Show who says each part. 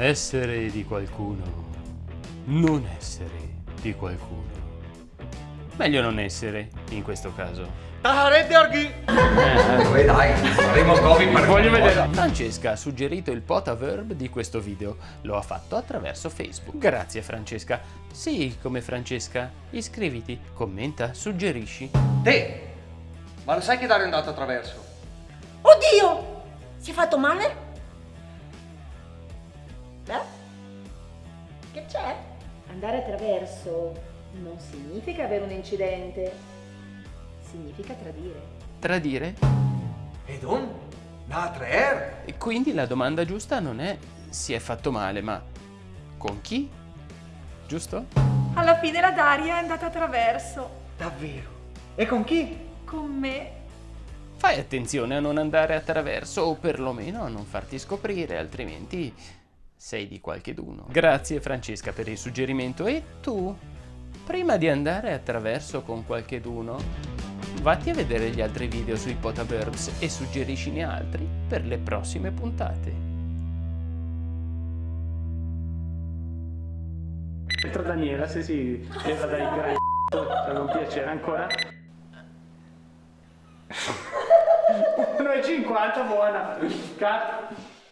Speaker 1: Essere di qualcuno, non essere di qualcuno. Meglio non essere, in questo caso.
Speaker 2: Taharete Orghi!
Speaker 3: Eh dai, faremo Covid per
Speaker 1: Voglio vedere. Francesca ha suggerito il potaverb di questo video. Lo ha fatto attraverso Facebook. Grazie Francesca. Sì, come Francesca. Iscriviti, commenta, suggerisci.
Speaker 2: Te! Ma lo sai che Dario è andato attraverso?
Speaker 4: Oddio! Si è fatto male? Beh? Che c'è?
Speaker 5: Andare attraverso non significa avere un incidente, significa tradire.
Speaker 1: Tradire?
Speaker 3: Ed un? Natrer?
Speaker 1: E quindi la domanda giusta non è si è fatto male, ma con chi? Giusto?
Speaker 6: Alla fine la Daria è andata attraverso.
Speaker 2: Davvero? E con chi?
Speaker 6: Con me.
Speaker 1: Fai attenzione a non andare attraverso o perlomeno a non farti scoprire, altrimenti sei di qualcheduno. Grazie Francesca per il suggerimento e tu, prima di andare attraverso con qualcheduno, vatti a vedere gli altri video sui potaverbs e suggeriscine altri per le prossime puntate.
Speaker 7: Entra Daniela, se si leva dai gran per non piacere ancora. 1,50 buona. Cut.